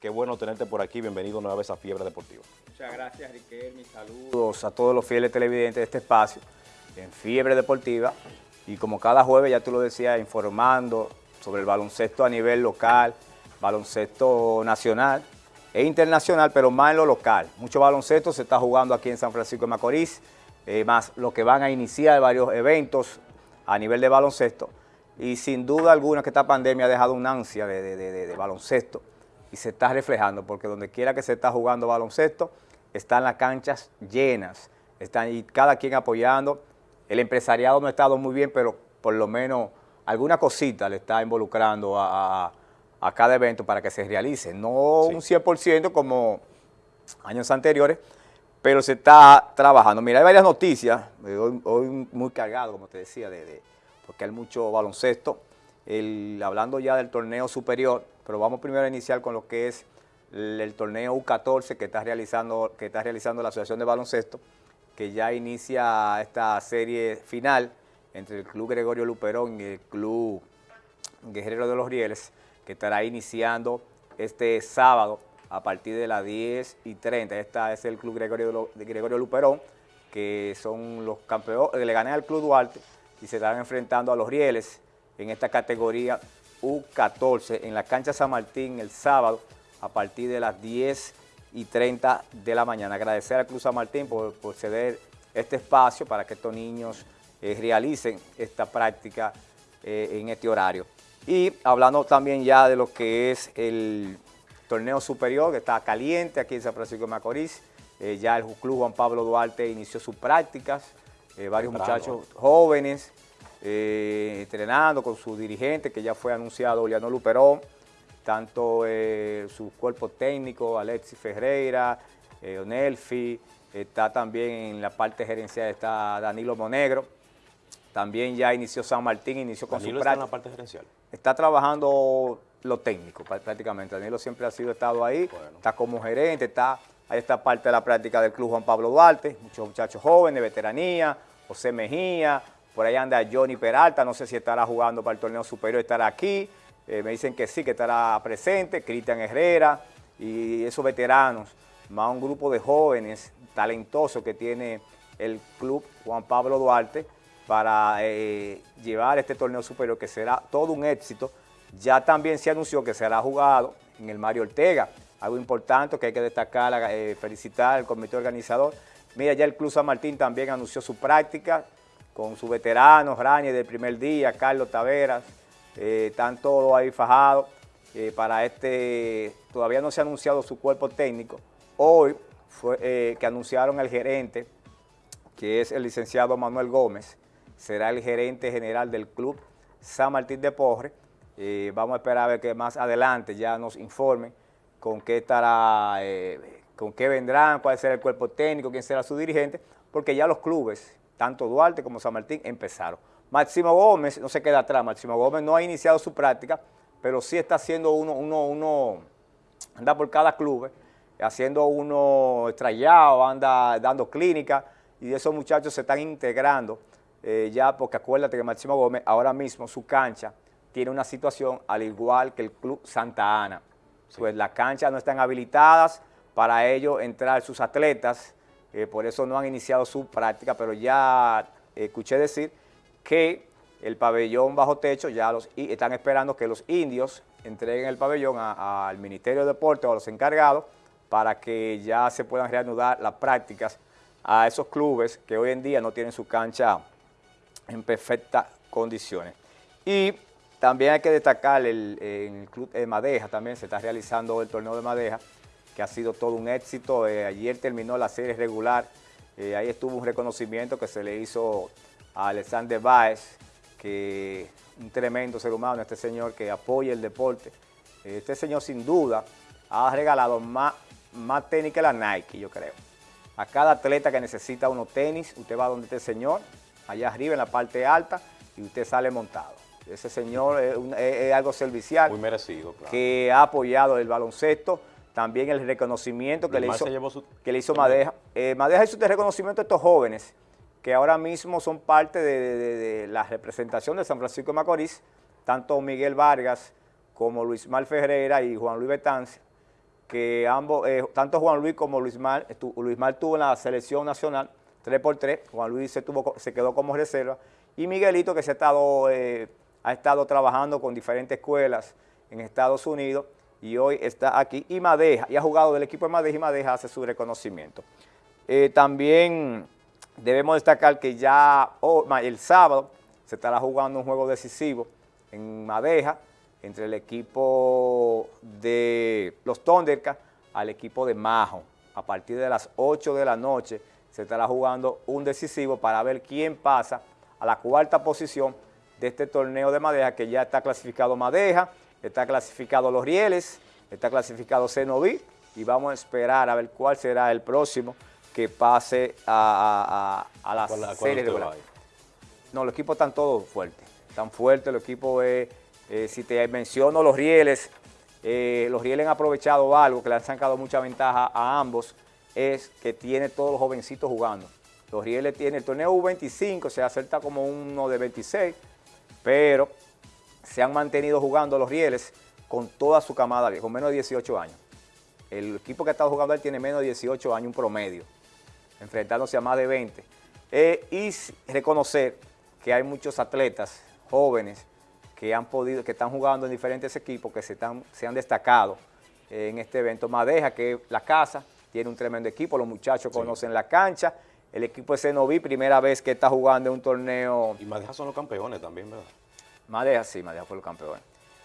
Qué bueno tenerte por aquí. Bienvenido nueva vez a Fiebre Deportiva. Muchas gracias, Riquel. Mis saludos a todos los fieles televidentes de este espacio en Fiebre Deportiva. Y como cada jueves, ya tú lo decías, informando sobre el baloncesto a nivel local, baloncesto nacional e internacional, pero más en lo local. Mucho baloncesto se está jugando aquí en San Francisco de Macorís, eh, más lo que van a iniciar varios eventos a nivel de baloncesto. Y sin duda alguna que esta pandemia ha dejado una ansia de, baloncesto y se está reflejando, porque donde quiera que se está jugando baloncesto, están las canchas llenas, están y cada quien apoyando. El empresariado no ha estado muy bien, pero por lo menos alguna cosita le está involucrando a, cada evento para que se realice. No un 100% como años anteriores, pero se está trabajando. Mira, hay varias noticias, eh, hoy, muy cargado, como te decía, de, porque hay mucho baloncesto, hablando ya del torneo superior, pero vamos primero a iniciar con lo que es el, torneo U14 que está, realizando, que está realizando la Asociación de Baloncesto, que ya inicia esta serie final entre el Club Gregorio Luperón y el Club Guerrero de los Rieles, que estará iniciando este sábado a partir de las 10 y 30. Esta es el Club Gregorio, de Gregorio Luperón, que son los campeones, le gané al Club Duarte y se estarán enfrentando a los Rieles en esta categoría U14 en la cancha San Martín el sábado a partir de las 10 y 30 de la mañana. Agradecer al Club San Martín por, ceder este espacio para que estos niños eh, realicen esta práctica eh, en este horario. Y hablando también ya de lo que es el torneo superior, que está caliente aquí en San Francisco de Macorís, eh, ya el Club Juan Pablo Duarte inició sus prácticas, varios muchachos jóvenes entrenando con su dirigente, que ya fue anunciado, Oliano Luperón, tanto su cuerpo técnico, Alexis Ferreira, Onelfi, está también en la parte gerencial, está Danilo Monegro, también ya inició San Martín, inició con Danilo su práctica. está en la parte gerencial? Está trabajando lo técnico prácticamente. Danilo siempre ha sido estado ahí, está como gerente, está ahí está parte de la práctica del Club Juan Pablo Duarte, muchos muchachos jóvenes, veteranía, José Mejía, por ahí anda Johnny Peralta, no sé si estará jugando para el torneo superior, estará aquí, eh, me dicen que sí, que estará presente, Cristian Herrera y esos veteranos, más un grupo de jóvenes talentosos que tiene el Club Juan Pablo Duarte, para eh, llevar este torneo superior que será todo un éxito. Ya también se anunció que será jugado en el Mario Ortega, algo importante que hay que destacar, eh, felicitar al comité organizador. Mira, ya el Club San Martín también anunció su práctica con sus veteranos, Rani del primer día, Carlos Taveras, eh, están todos ahí fajados para este, todavía no se ha anunciado su cuerpo técnico. Hoy fue que anunciaron el gerente, que es el licenciado Manuel Gómez, será el gerente general del club San Martín de Porre. Eh, vamos a esperar a ver que más adelante ya nos informen con qué estará, eh, con qué vendrán, cuál será el cuerpo técnico, quién será su dirigente, porque ya los clubes, tanto Duarte como San Martín, empezaron. Máximo Gómez no se queda atrás, Máximo Gómez no ha iniciado su práctica, pero sí está haciendo uno, uno, uno, anda por cada club, haciendo uno estrellado, anda dando clínica, y esos muchachos se están integrando eh, ya porque acuérdate que Máximo Gómez ahora mismo su cancha tiene una situación al igual que el Club Santa Ana. Pues las canchas no están habilitadas para ello entrar sus atletas, eh, por eso no han iniciado su práctica, pero ya escuché decir que el pabellón bajo techo ya los están esperando que los indios entreguen el pabellón al Ministerio de Deportes o a los encargados para que ya se puedan reanudar las prácticas a esos clubes que hoy en día no tienen su cancha en perfectas condiciones. Y también hay que destacar el, el Club de Madeja, también se está realizando el torneo de Madeja, que ha sido todo un éxito. Eh, ayer terminó la serie regular, eh, ahí estuvo un reconocimiento que se le hizo a Alexander Baez, que un tremendo ser humano, este señor que apoya el deporte. Este señor sin duda ha regalado más, más tenis que la Nike, yo creo. A cada atleta que necesita unos tenis, usted va donde este señor, allá arriba en la parte alta y usted sale montado. Ese señor es, algo servicial. Muy merecido, claro. Que ha apoyado el baloncesto, también el reconocimiento que le, hizo, que le hizo Madeja. Eh, Madeja hizo este reconocimiento a estos jóvenes que ahora mismo son parte de, la representación de San Francisco de Macorís, tanto Miguel Vargas como Luis Mal Ferreira y Juan Luis Betancia, que ambos, eh, tanto Juan Luis como Luis Mar, Luis Mar tuvo en la selección nacional 3 por 3 Juan Luis se, tuvo, se quedó como reserva, y Miguelito que se ha estado, eh, ha estado trabajando con diferentes escuelas en Estados Unidos, y hoy está aquí, y Madeja, y ha jugado del equipo de Madeja, y Madeja hace su reconocimiento. Eh, también debemos destacar que ya el sábado se estará jugando un juego decisivo en Madeja, entre el equipo de los Thundercats al equipo de Majo. A partir de las 8 de la noche se estará jugando un decisivo para ver quién pasa a la cuarta posición de este torneo de Madeja, que ya está clasificado Madeja, está clasificado Los Rieles, está clasificado Cenoví, y vamos a esperar a ver cuál será el próximo que pase a, la, serie de No, los equipos están todos fuertes, están fuertes, los equipos... Eh, eh, si te menciono los rieles, eh, los rieles han aprovechado algo que le han sacado mucha ventaja a ambos, es que tiene todos los jovencitos jugando. Los rieles tienen el torneo U25, se acerta como uno de 26, pero se han mantenido jugando los rieles con toda su camada, con menos de 18 años. El equipo que ha estado jugando él tiene menos de 18 años, un promedio, enfrentándose a más de 20. Eh, y reconocer que hay muchos atletas jóvenes que han podido, que están jugando en diferentes equipos, que se, están, se han destacado en este evento. Madeja, que la casa, tiene un tremendo equipo, los muchachos conocen la cancha, el equipo de Senoví, primera vez que está jugando en un torneo. Y Madeja son los campeones también, ¿verdad? Madeja, sí, Madeja fue los campeones.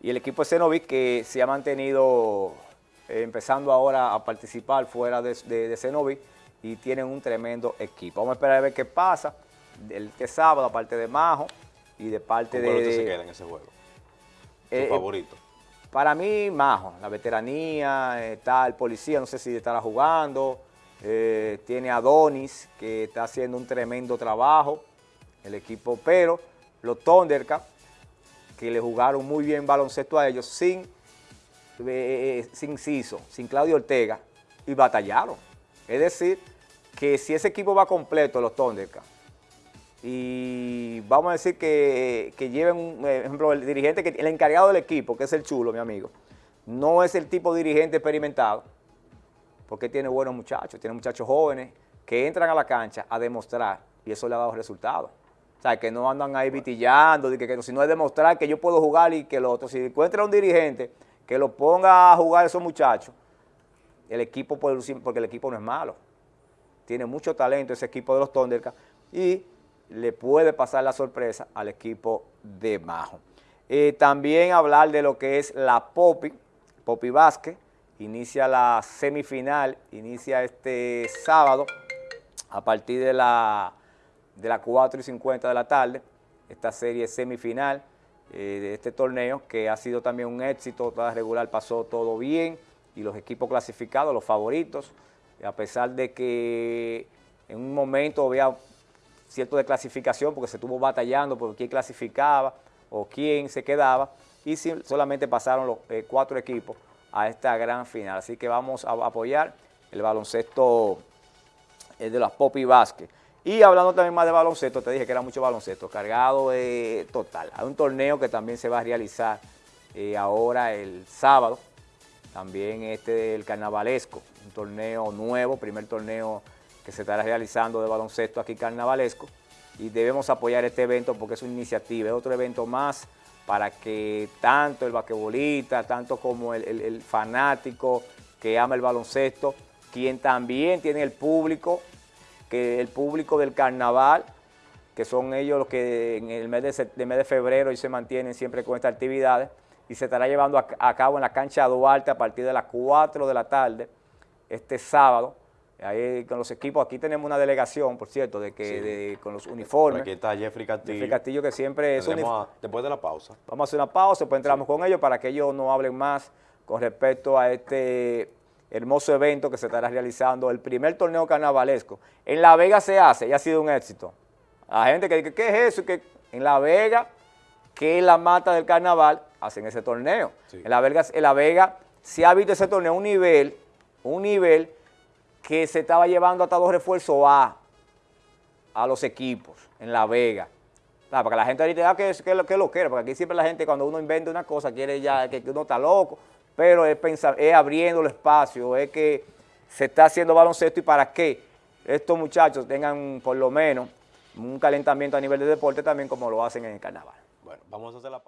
Y el equipo de Senoví que se ha mantenido eh, empezando ahora a participar fuera de, de, y tienen un tremendo equipo. Vamos a esperar a ver qué pasa el este sábado, aparte de Majo, y de parte de... ¿Cuál se queda en ese juego? ¿Tu eh, favorito? Para mí, Majo, la veteranía, está el policía, no sé si estará jugando, eh, tiene a Donis, que está haciendo un tremendo trabajo, el equipo, pero los Thundercats, que le jugaron muy bien baloncesto a ellos, sin, eh, sin Ciso, sin Claudio Ortega, y batallaron. Es decir, que si ese equipo va completo, los Thundercats, y vamos a decir que, lleven, un eh, ejemplo, el dirigente, que el encargado del equipo, que es el chulo, mi amigo, no es el tipo de dirigente experimentado, porque tiene buenos muchachos, tiene muchachos jóvenes que entran a la cancha a demostrar y eso le ha dado resultados. Sea, que no andan ahí vitillando, que, que, sino es demostrar que yo puedo jugar y que el otro. Si encuentra un dirigente que lo ponga a jugar a esos muchachos, el equipo puede lucir, porque el equipo no es malo. Tiene mucho talento ese equipo de los Thundercats y le puede pasar la sorpresa al equipo de Majo. Eh, también hablar de lo que es la Popi, Popi Vázquez, inicia la semifinal, inicia este sábado a partir de la, de las 4 y 50 de la tarde, esta serie semifinal eh, de este torneo que ha sido también un éxito, toda regular pasó todo bien y los equipos clasificados, los favoritos, a pesar de que en un momento había cierto de clasificación porque se estuvo batallando por quién clasificaba o quién se quedaba y solamente pasaron los eh, cuatro equipos a esta gran final. Así que vamos a apoyar el baloncesto de las Popi Vázquez. Y hablando también más de baloncesto, te dije que era mucho baloncesto, cargado total. Hay un torneo que también se va a realizar eh, ahora el sábado, también este del carnavalesco, un torneo nuevo, primer torneo que se estará realizando de baloncesto aquí carnavalesco y debemos apoyar este evento porque es una iniciativa, es otro evento más para que tanto el basquetbolista, tanto como el, fanático que ama el baloncesto, quien también tiene el público, que el público del carnaval, que son ellos los que en el mes de, mes de febrero y se mantienen siempre con estas actividades, y se estará llevando a, a, cabo en la cancha Duarte a partir de las 4 de la tarde, este sábado, Ahí con los equipos, aquí tenemos una delegación, por cierto, de que con los uniformes. Aquí está Jeffrey Castillo. Jeffrey Castillo que siempre es Después de la pausa. Vamos a hacer una pausa, después entramos con ellos para que ellos no hablen más con respecto a este hermoso evento que se estará realizando, el primer torneo carnavalesco. En La Vega se hace y ha sido un éxito. La gente que dice, ¿qué es eso? Que en La Vega, que es la mata del carnaval, hacen ese torneo. En, la Vega, en La Vega se ha visto ese torneo un nivel, un nivel que se estaba llevando hasta dos refuerzos A a los equipos en La Vega. Para que la gente ahorita diga que, que, que lo quiera, porque aquí siempre la gente cuando uno inventa una cosa quiere ya que, uno está loco. Pero es, pensar, es abriendo el espacio, es que se está haciendo baloncesto y para que estos muchachos tengan por lo menos un calentamiento a nivel de deporte también como lo hacen en el carnaval. Bueno, vamos a hacer la pausa.